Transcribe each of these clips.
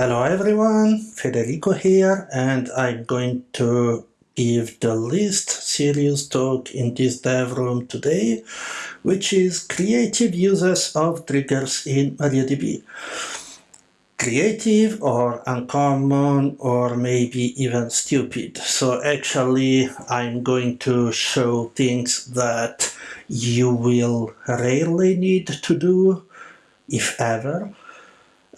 Hello everyone, Federico here and I'm going to give the least serious talk in this dev room today which is creative uses of triggers in MariaDB. Creative or uncommon or maybe even stupid. So actually I'm going to show things that you will rarely need to do if ever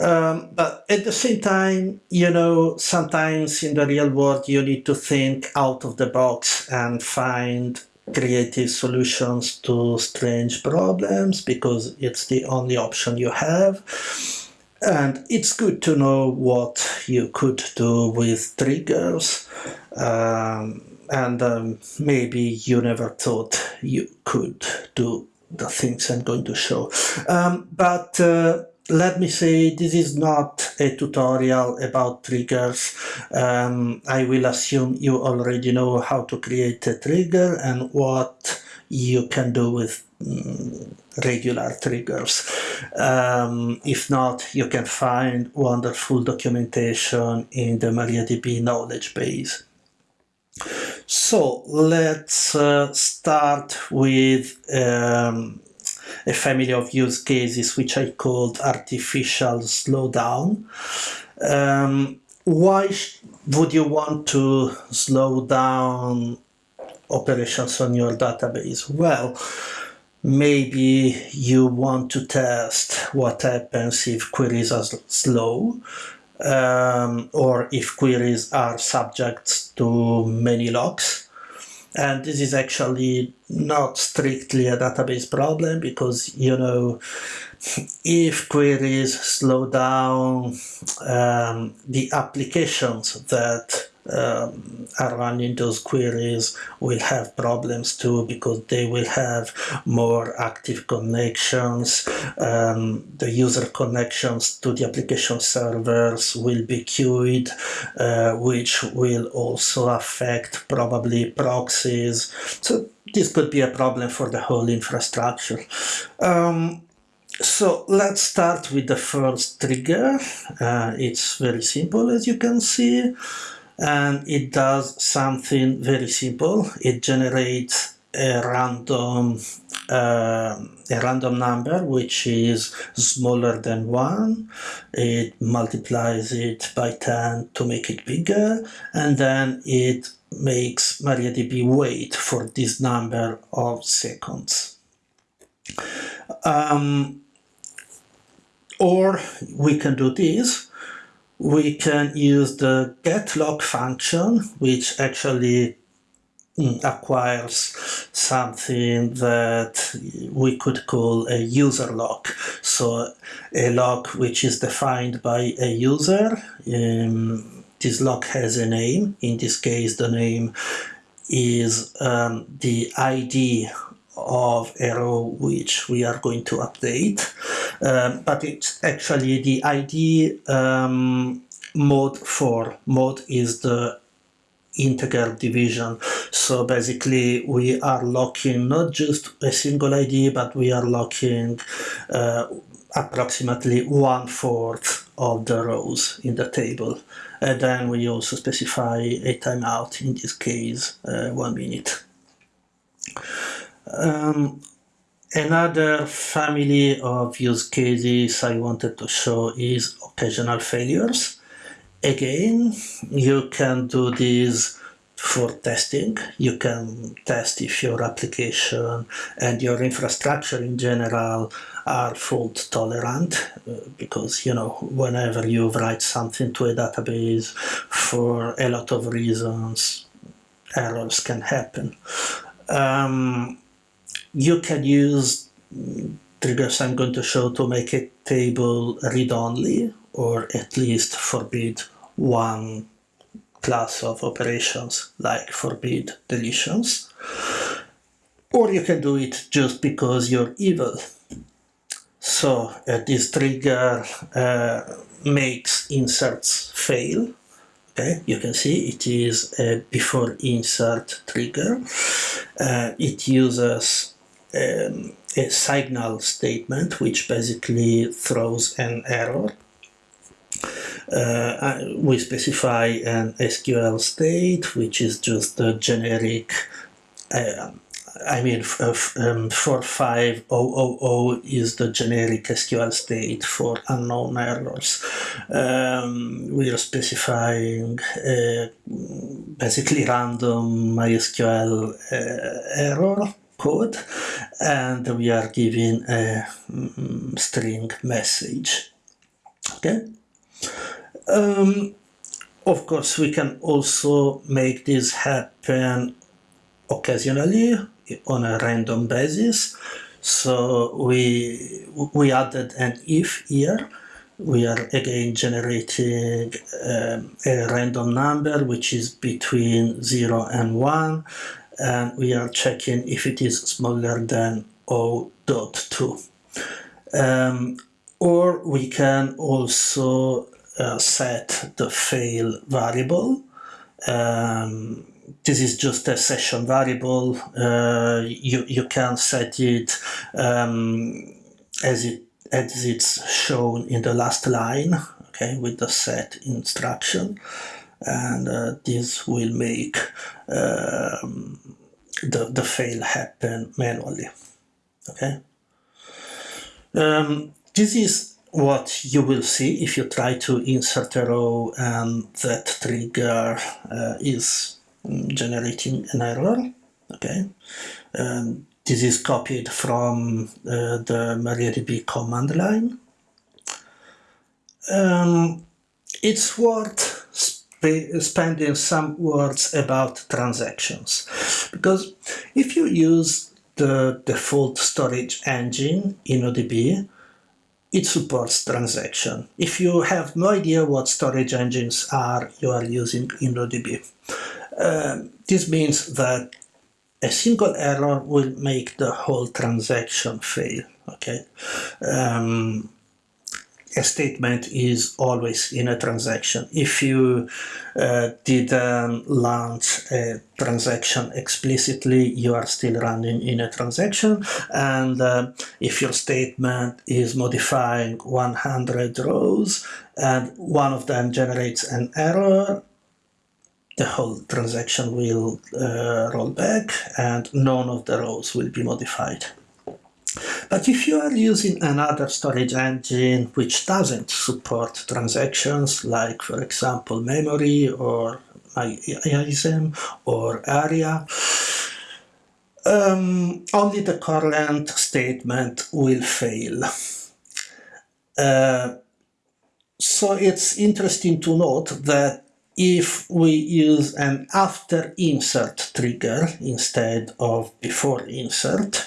um, but at the same time, you know, sometimes in the real world, you need to think out of the box and find creative solutions to strange problems because it's the only option you have. And it's good to know what you could do with triggers. Um, and um, maybe you never thought you could do the things I'm going to show. Um, but uh, let me say this is not a tutorial about triggers. Um, I will assume you already know how to create a trigger and what you can do with um, regular triggers. Um, if not, you can find wonderful documentation in the MariaDB knowledge base. So let's uh, start with um, a family of use cases which I called artificial slowdown. Um, why would you want to slow down operations on your database? Well, maybe you want to test what happens if queries are slow um, or if queries are subject to many locks and this is actually not strictly a database problem because you know if queries slow down um, the applications that um, are running those queries will have problems too because they will have more active connections. Um, the user connections to the application servers will be queued, uh, which will also affect probably proxies. So this could be a problem for the whole infrastructure. Um, so let's start with the first trigger. Uh, it's very simple as you can see and it does something very simple. It generates a random uh, a random number which is smaller than 1 it multiplies it by 10 to make it bigger. And then it makes MariaDB wait for this number of seconds. Um, or we can do this we can use the getLock function, which actually mm, acquires something that we could call a user lock. So a lock which is defined by a user. Um, this lock has a name. In this case, the name is um, the ID of a row which we are going to update. Um, but it's actually the ID um, mode for mode is the integer division. So basically we are locking not just a single ID but we are locking uh, approximately one fourth of the rows in the table. And then we also specify a timeout in this case uh, one minute um, another family of use cases I wanted to show is occasional failures. Again, you can do this for testing. You can test if your application and your infrastructure in general are fault tolerant uh, because you know whenever you write something to a database for a lot of reasons errors can happen. Um, you can use triggers I'm going to show to make a table read-only or at least forbid one class of operations like forbid deletions. Or you can do it just because you're evil. So uh, this trigger uh, makes inserts fail okay you can see it is a before insert trigger uh, it uses um, a signal statement which basically throws an error. uh, we specify an SQL state, which is just a generic uh, I mean, um, 45000 is the generic SQL state for unknown errors. Um, we are specifying uh, basically random MySQL uh, error code and we are giving a um, string message. Okay. Um, of course, we can also make this happen occasionally on a random basis. So we, we added an if here. We are again generating um, a random number which is between 0 and 1 and we are checking if it is smaller than 0.2. Um, or we can also uh, set the fail variable um, this is just a session variable. Uh, you you can set it um, as it as it's shown in the last line, okay, with the set instruction, and uh, this will make um, the the fail happen manually. Okay. Um, this is what you will see if you try to insert a row and that trigger uh, is generating an error okay um, this is copied from uh, the MariaDB command line um, it's worth sp spending some words about transactions because if you use the default storage engine InnoDB it supports transaction. If you have no idea what storage engines are, you are using in InnoDB. Um, this means that a single error will make the whole transaction fail. Okay, um, a statement is always in a transaction. If you uh, didn't launch a transaction explicitly, you are still running in a transaction. And uh, if your statement is modifying 100 rows and one of them generates an error, the whole transaction will uh, roll back and none of the rows will be modified. But if you are using another storage engine which doesn't support transactions, like for example memory or MyISAM or ARIA, um, only the current statement will fail. Uh, so it's interesting to note that if we use an after insert trigger instead of before insert,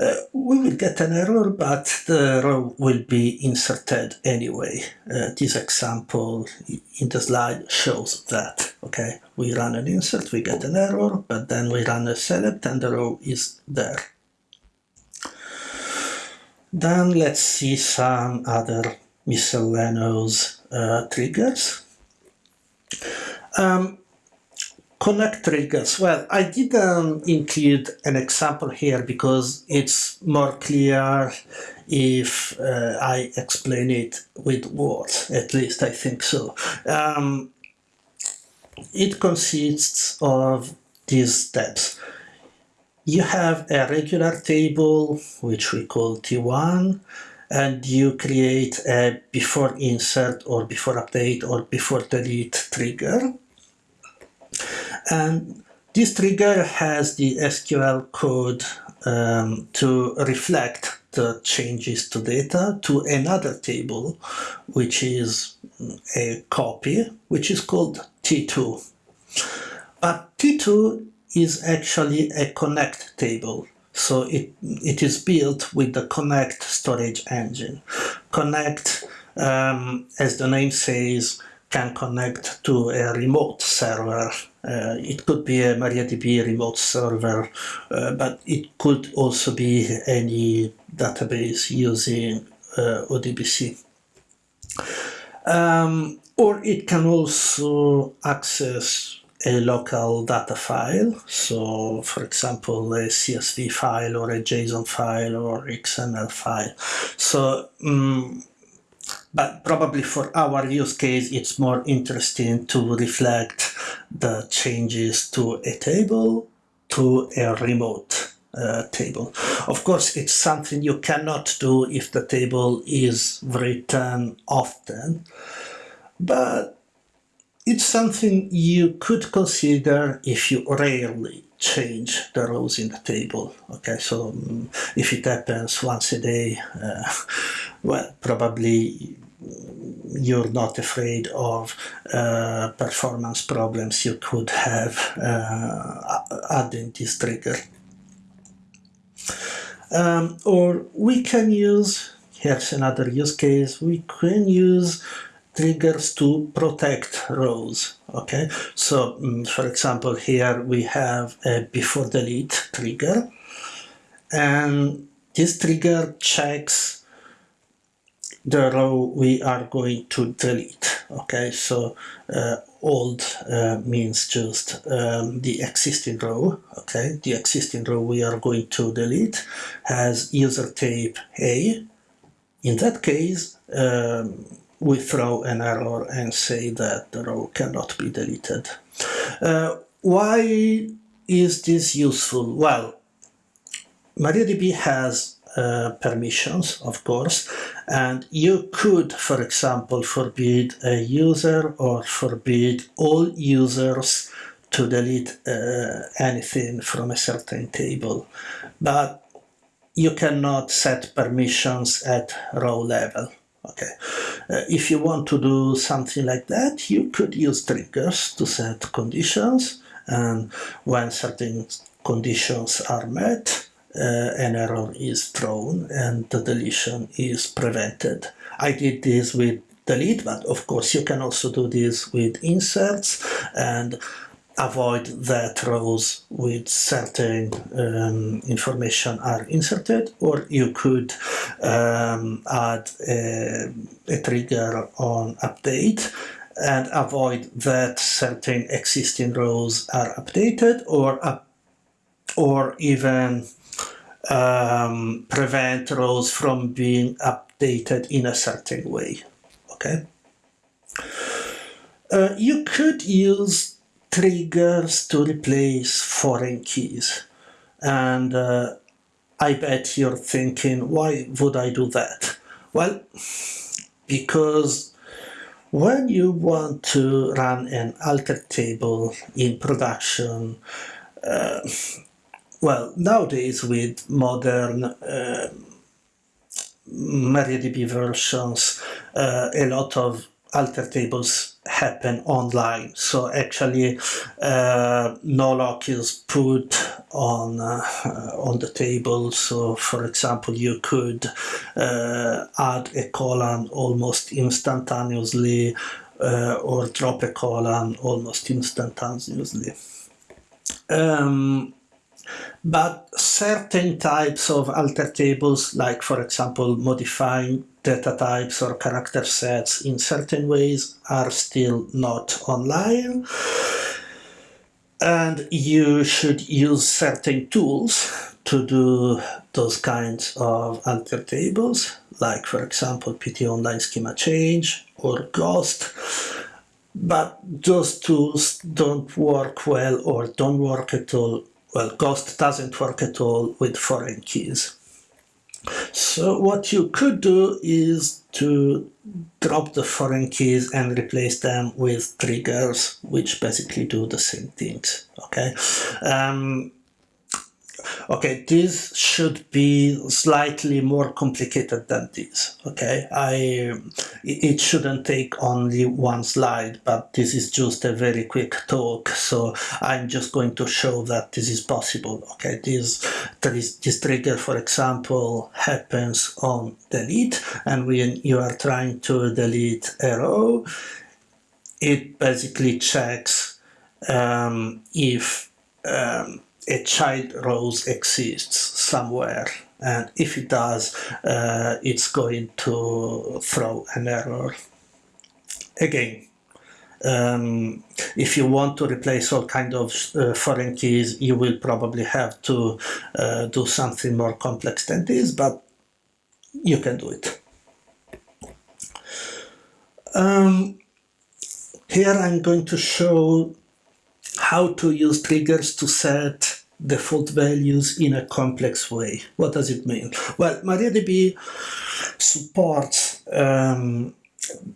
uh, we will get an error, but the row will be inserted anyway. Uh, this example in the slide shows that. Okay, we run an insert, we get an error, but then we run a select and the row is there. Then let's see some other miscellaneous uh, triggers. Um, connect triggers. Well, I didn't include an example here because it's more clear if uh, I explain it with words, at least I think so. Um, it consists of these steps. You have a regular table, which we call T1, and you create a before insert or before update or before delete trigger. And this trigger has the SQL code um, to reflect the changes to data to another table, which is a copy, which is called T2. But T2 is actually a connect table. So it, it is built with the Connect storage engine. Connect, um, as the name says, can connect to a remote server. Uh, it could be a MariaDB remote server, uh, but it could also be any database using uh, ODBC. Um, or it can also access a local data file. So for example, a CSV file or a JSON file or XML file. So um, but probably for our use case, it's more interesting to reflect the changes to a table to a remote uh, table. Of course, it's something you cannot do if the table is written often, but it's something you could consider if you rarely change the rows in the table. Okay, so um, if it happens once a day, uh, well, probably you're not afraid of uh, performance problems you could have uh, adding this trigger. Um, or we can use, here's another use case, we can use triggers to protect rows okay? So um, for example here we have a before delete trigger and this trigger checks the row we are going to delete okay? So uh, old uh, means just um, the existing row okay? The existing row we are going to delete has user type a. In that case um, we throw an error and say that the row cannot be deleted. Uh, why is this useful? Well, MariaDB has uh, permissions, of course, and you could, for example, forbid a user or forbid all users to delete uh, anything from a certain table. But you cannot set permissions at row level. Okay, uh, if you want to do something like that, you could use triggers to set conditions, and when certain conditions are met, uh, an error is thrown and the deletion is prevented. I did this with delete, but of course you can also do this with inserts and avoid that rows with certain um, information are inserted or you could um, add a, a, trigger on update and avoid that certain existing rows are updated or or even um, prevent rows from being updated in a certain way. Okay? Uh, you could use triggers to replace foreign keys. And uh, I bet you're thinking, why would I do that? Well, because when you want to run an alter table in production, uh, well, nowadays with modern uh, MariaDB versions, uh, a lot of alter tables happen online. So actually uh, no lock is put on uh, on the table. So for example you could uh, add a colon almost instantaneously uh, or drop a colon almost instantaneously. Um, but certain types of alter tables, like for example modifying data types or character sets in certain ways are still not online. And you should use certain tools to do those kinds of alter tables, like for example PT Online Schema Change or gh-ost. But those tools don't work well or don't work at all well, gh-ost doesn't work at all with foreign keys. So what you could do is to drop the foreign keys and replace them with triggers, which basically do the same things, okay? Um, okay this should be slightly more complicated than this okay? I it shouldn't take only one slide but this is just a very quick talk so i'm just going to show that this is possible okay? This this trigger for example happens on delete and when you are trying to delete a row it basically checks um, if um, a child rows exists somewhere and if it does uh, it's going to throw an error. Again um, if you want to replace all kind of uh, foreign keys you will probably have to uh, do something more complex than this but you can do it. Um, here I'm going to show how to use triggers to set default values in a complex way. What does it mean? Well, MariaDB supports um,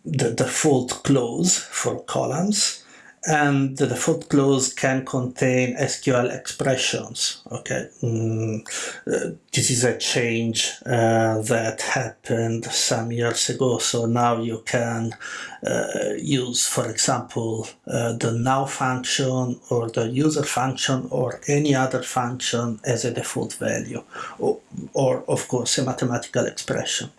the default clause for columns and the default clause can contain SQL expressions. Okay, mm, uh, this is a change uh, that happened some years ago. So now you can uh, use, for example, uh, the now function or the user function or any other function as a default value, or, or of course a mathematical expression.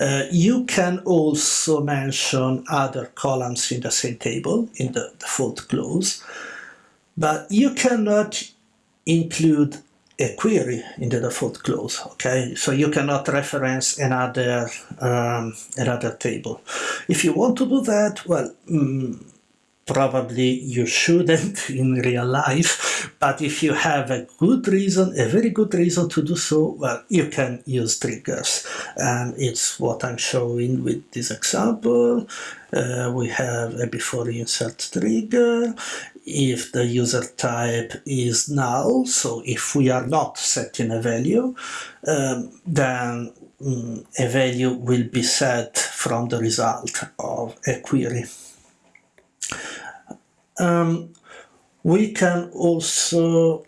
Uh, you can also mention other columns in the same table in the default clause, but you cannot include a query in the default clause. Okay, so you cannot reference another um, another table. If you want to do that, well. Mm, probably you shouldn't in real life but if you have a good reason a very good reason to do so well you can use triggers. And it's what I'm showing with this example. Uh, we have a before insert trigger. If the user type is null so if we are not setting a value um, then um, a value will be set from the result of a query um, we can also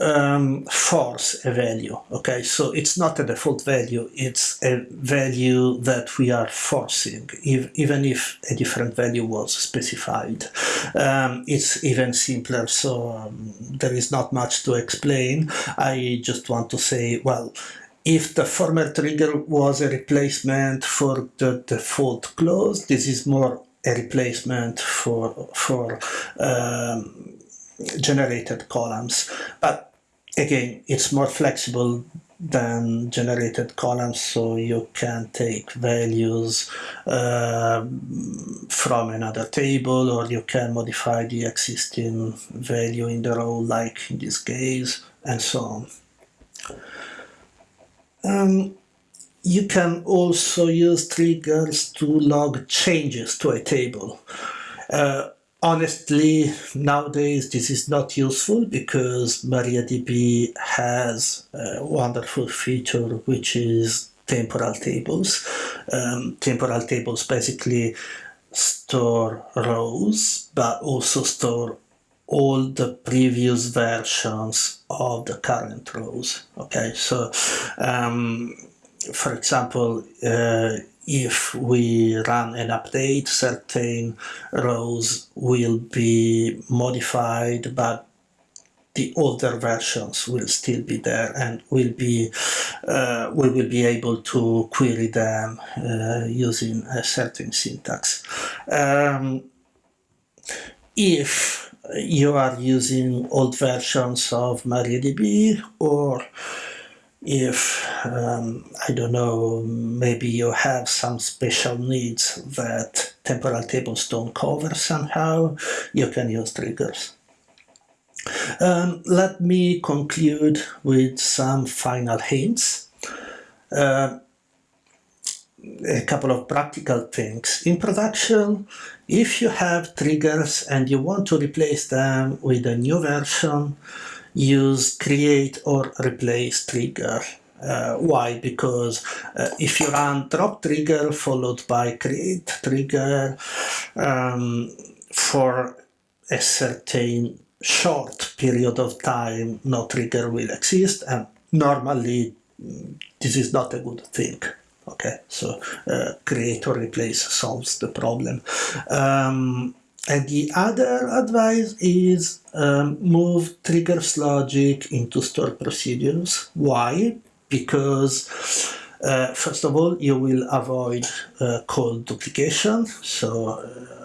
um, force a value. Okay, so it's not a default value, it's a value that we are forcing, if, even if a different value was specified. Um, it's even simpler, so um, there is not much to explain. I just want to say, well, if the former trigger was a replacement for the default clause, this is more a replacement for for um, generated columns. But again, it's more flexible than generated columns, so you can take values uh, from another table, or you can modify the existing value in the row, like in this case, and so on. Um, you can also use triggers to log changes to a table. Uh, honestly, nowadays this is not useful because MariaDB has a wonderful feature which is temporal tables. Um, temporal tables basically store rows but also store all the previous versions of the current rows. Okay, so um, for example, uh, if we run an update, certain rows will be modified, but the older versions will still be there and will be uh, we will be able to query them uh, using a certain syntax. Um, if you are using old versions of MariaDB or if um, I don't know maybe you have some special needs that temporal tables don't cover somehow you can use triggers. Um, let me conclude with some final hints. Uh, a couple of practical things. In production if you have triggers and you want to replace them with a new version use create or replace trigger. Uh, why? Because uh, if you run drop trigger followed by create trigger um, for a certain short period of time, no trigger will exist and normally mm, this is not a good thing. Okay, so uh, create or replace solves the problem. Um, and the other advice is um, move triggers logic into stored procedures. Why? Because uh, first of all, you will avoid uh, code duplication. So uh,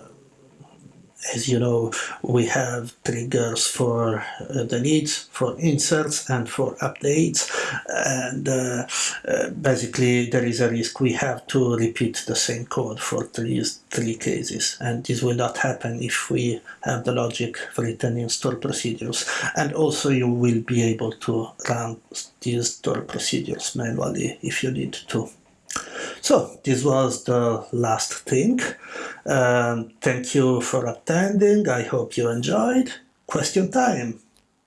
as you know, we have triggers for uh, the needs, for inserts and for updates. And uh, uh, basically there is a risk we have to repeat the same code for three, three cases. And this will not happen if we have the logic written in stored procedures. And also you will be able to run these stored procedures manually if you need to. So this was the last thing. Um, thank you for attending. I hope you enjoyed. Question time.